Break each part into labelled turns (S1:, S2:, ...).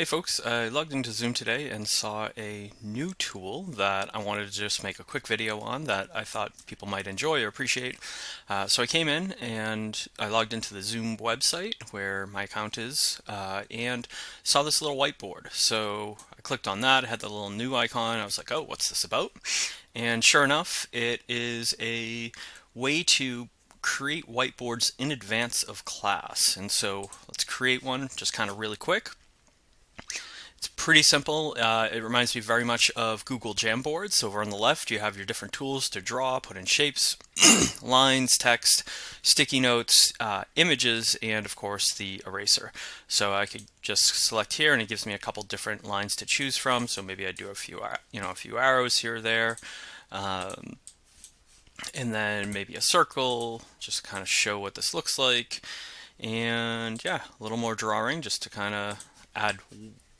S1: Hey folks, I logged into Zoom today and saw a new tool that I wanted to just make a quick video on that I thought people might enjoy or appreciate. Uh, so I came in and I logged into the Zoom website where my account is uh, and saw this little whiteboard. So I clicked on that, it had the little new icon. I was like, oh, what's this about? And sure enough, it is a way to create whiteboards in advance of class. And so let's create one just kind of really quick. It's pretty simple. Uh, it reminds me very much of Google Jamboards. So over on the left, you have your different tools to draw, put in shapes, lines, text, sticky notes, uh, images, and of course the eraser. So I could just select here and it gives me a couple different lines to choose from. So maybe I do a few, you know, a few arrows here or there. Um, and then maybe a circle, just kind of show what this looks like. And yeah, a little more drawing just to kind of add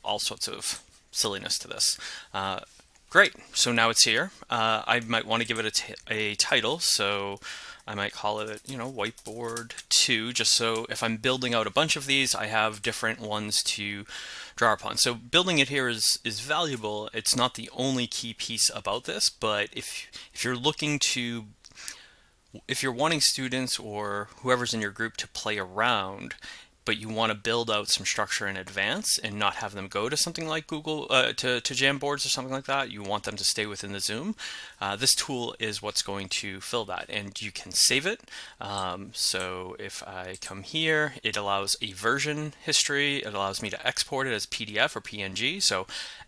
S1: all sorts of silliness to this. Uh, great, so now it's here. Uh, I might want to give it a, a title, so I might call it, you know, whiteboard 2, just so if I'm building out a bunch of these, I have different ones to draw upon. So building it here is, is valuable. It's not the only key piece about this, but if, if you're looking to if you're wanting students or whoever's in your group to play around but you want to build out some structure in advance and not have them go to something like Google, uh, to, to Jamboards or something like that. You want them to stay within the Zoom. Uh, this tool is what's going to fill that and you can save it. Um, so if I come here, it allows a version history. It allows me to export it as PDF or PNG. So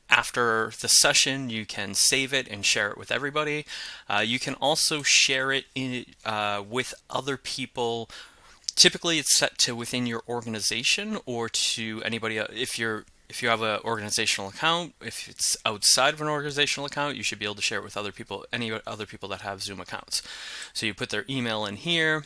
S1: after the session, you can save it and share it with everybody. Uh, you can also share it in, uh, with other people typically it's set to within your organization or to anybody if you're if you have an organizational account if it's outside of an organizational account you should be able to share it with other people any other people that have zoom accounts so you put their email in here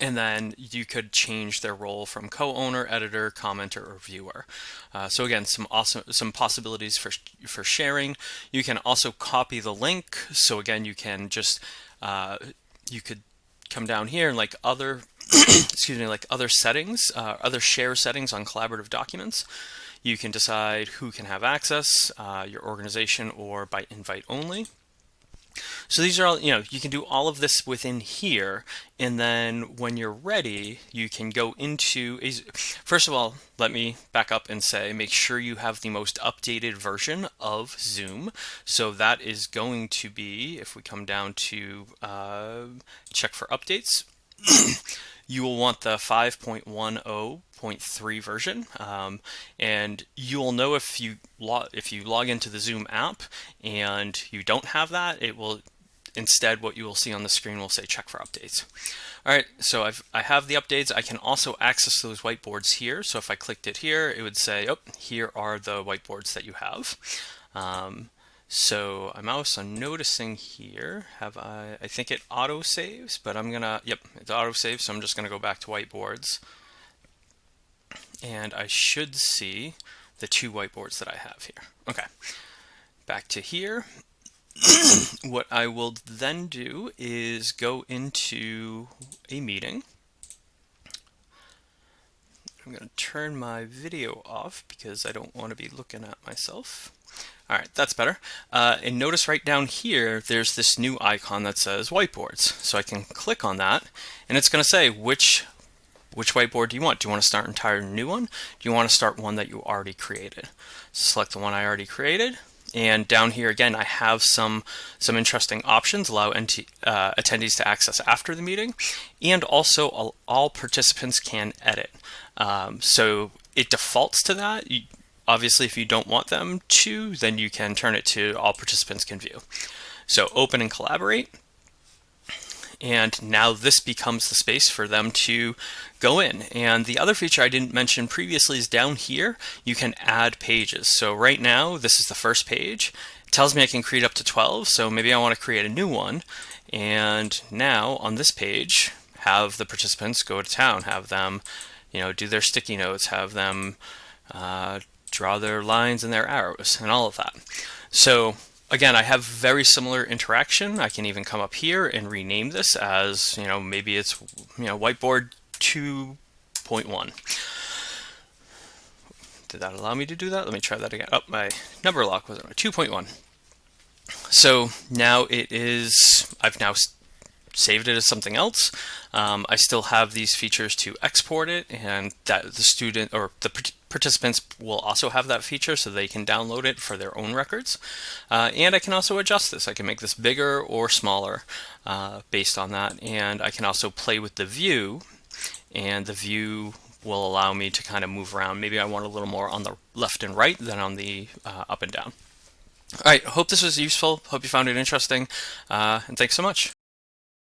S1: and then you could change their role from co-owner, editor, commenter, or viewer. Uh, so again, some awesome some possibilities for for sharing. You can also copy the link. So again, you can just uh, you could come down here and like other excuse me, like other settings, uh, other share settings on collaborative documents. You can decide who can have access, uh, your organization or by invite only. So these are all, you know, you can do all of this within here. And then when you're ready, you can go into, a, first of all, let me back up and say, make sure you have the most updated version of Zoom. So that is going to be, if we come down to uh, check for updates, you will want the 5.10.3 version. Um, and you will know if you if you log into the Zoom app and you don't have that it will instead what you will see on the screen will say check for updates. All right so I've I have the updates. I can also access those whiteboards here. So if I clicked it here it would say oh here are the whiteboards that you have. Um, so I'm also noticing here, have I, I think it auto saves, but I'm gonna, yep, it's auto saves, so I'm just gonna go back to whiteboards. And I should see the two whiteboards that I have here. Okay, back to here. what I will then do is go into a meeting. I'm going to turn my video off because I don't want to be looking at myself. All right, that's better. Uh, and notice right down here, there's this new icon that says whiteboards. So I can click on that and it's going to say which which whiteboard do you want? Do you want to start an entire new one? Do you want to start one that you already created? Select the one I already created. And down here again, I have some some interesting options. Allow uh, attendees to access after the meeting, and also all, all participants can edit. Um, so it defaults to that. You, Obviously, if you don't want them to, then you can turn it to all participants can view. So open and collaborate. And now this becomes the space for them to go in. And the other feature I didn't mention previously is down here, you can add pages. So right now, this is the first page. It tells me I can create up to 12, so maybe I want to create a new one. And now on this page, have the participants go to town, have them, you know, do their sticky notes, have them uh, draw their lines and their arrows and all of that. So again, I have very similar interaction. I can even come up here and rename this as, you know, maybe it's, you know, whiteboard 2.1. did that allow me to do that? Let me try that again. Oh, my number lock was on 2.1. So now it is, I've now saved it as something else. Um, I still have these features to export it and that the student or the participants will also have that feature so they can download it for their own records. Uh, and I can also adjust this. I can make this bigger or smaller uh, based on that. And I can also play with the view and the view will allow me to kind of move around. Maybe I want a little more on the left and right than on the uh, up and down. All right, hope this was useful. Hope you found it interesting. Uh, and thanks so much.